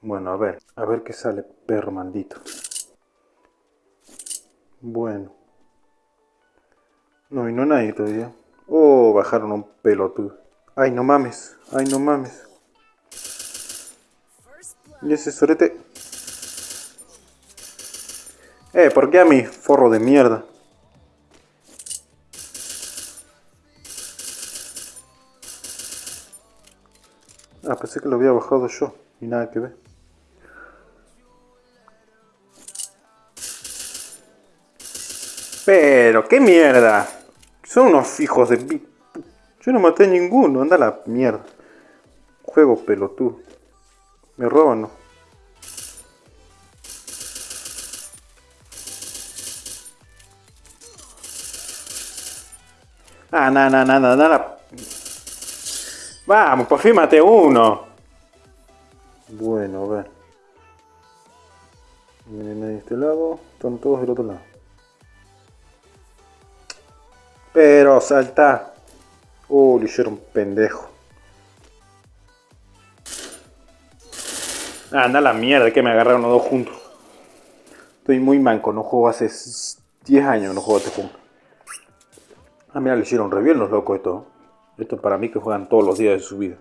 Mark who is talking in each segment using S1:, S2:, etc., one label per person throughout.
S1: Bueno, a ver, a ver qué sale, perro maldito. Bueno. No vino nadie todavía. Oh, bajaron un pelotudo. Ay, no mames. Ay, no mames. Y ese sorete. Eh, ¿por qué a mi forro de mierda? Ah, pensé que lo había bajado yo. Y nada que ver. Pero, ¿qué mierda? Son unos hijos de... Yo no maté a ninguno, anda la mierda. Juego pelotudo. Me roban, ¿no? Ah, nada, nada, nada, nada. Vamos, por fin maté uno. Bueno, a ver. Vienen de este lado, están todos del otro lado. Pero salta. Uh, le hicieron pendejo. Ah, anda la mierda que me agarraron los dos juntos. Estoy muy manco, no juego hace 10 años, no juego este juego. Ah, mira, le hicieron re bien los locos esto. Esto para mí que juegan todos los días de su vida.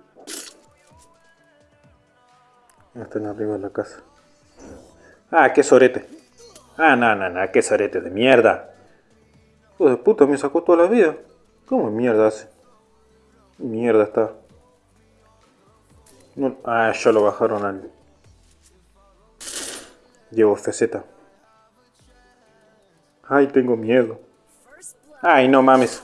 S1: Están arriba de la casa. Ah, qué sorete. Ah, no, no, no, qué sorete de mierda. Hijo de puta, me sacó toda la vida. ¿Cómo mierda hace? Mierda está. ah, ya lo bajaron al... Llevo FZ. Ay, tengo miedo. Ay, no mames.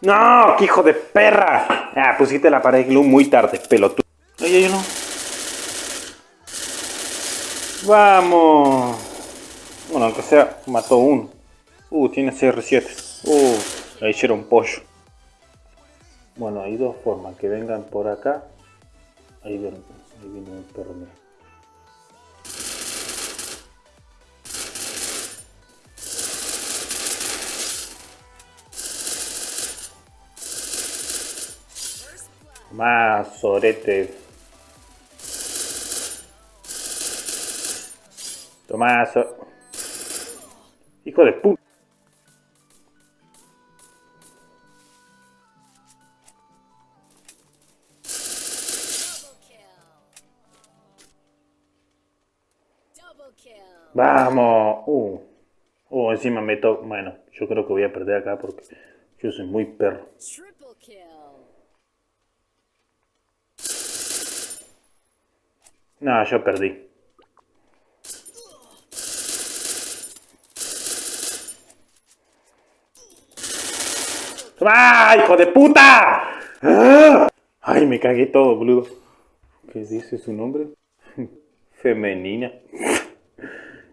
S1: ¡No! ¡Qué hijo de perra! Ah, pusiste la pared glue muy tarde, pelotudo. Ay, ay, no. ¡Vamos! Bueno, aunque sea, mató uno. Uh, tiene CR7. Uh, le hicieron pollo. Bueno, hay dos formas. Que vengan por acá. Ahí viene, ahí viene un perro, mira. Más sorete. Tomás. Hijo de puta. Vamos. Uh. Uh, encima me. Bueno, yo creo que voy a perder acá porque yo soy muy perro. No, yo perdí. ¡Ah, hijo de puta! Ay, me cagué todo, boludo. ¿Qué dice su nombre? Femenina.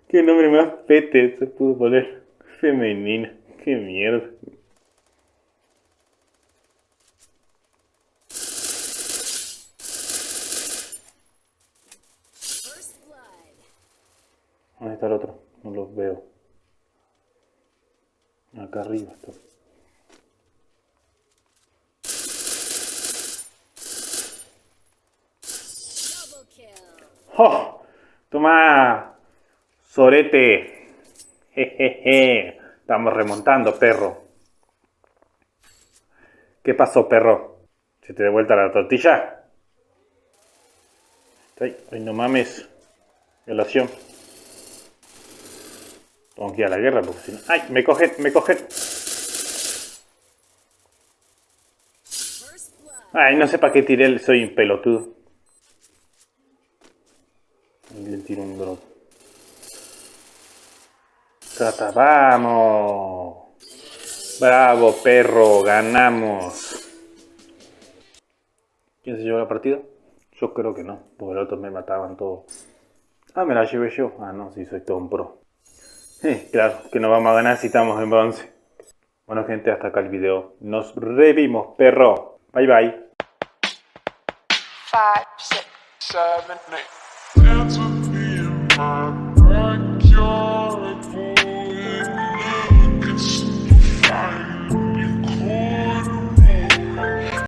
S1: Qué nombre más pete se pudo poner. Femenina. Qué mierda. ¿Dónde está el otro? No los veo. Acá arriba está. ¡Oh! Toma, Sorete. Jejeje. Estamos remontando, perro. ¿Qué pasó, perro? ¿Se te de vuelta la tortilla? Ay, ay, no mames. Violación. Tengo que ir a la guerra porque si no... ¡Ay! Me coge, me coge. Ay, no sé para qué tiré, soy un pelotudo. Y le tiro un drop. Vamos. Bravo, perro, ganamos. ¿Quién se llevó la partida? Yo creo que no, porque los otros me mataban todos. Ah, me la llevé yo. Ah, no, sí, soy todo un pro. Eh, claro, que no vamos a ganar si estamos en bronce. Bueno, gente, hasta acá el video. Nos revimos, perro. Bye, bye.